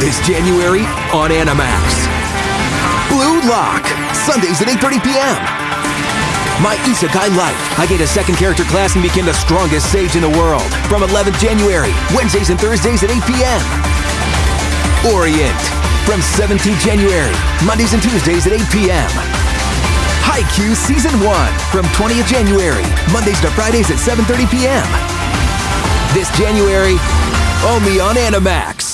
this January on Animax. Blue Lock, Sundays at 8.30 p.m. My Isekai Life. I get a second character class and became the strongest sage in the world. From 11th January, Wednesdays and Thursdays at 8 p.m. Orient. From 17th January, Mondays and Tuesdays at 8 p.m. Haikyuu Season 1. From 20th January, Mondays to Fridays at 7.30 p.m. This January, only on Animax.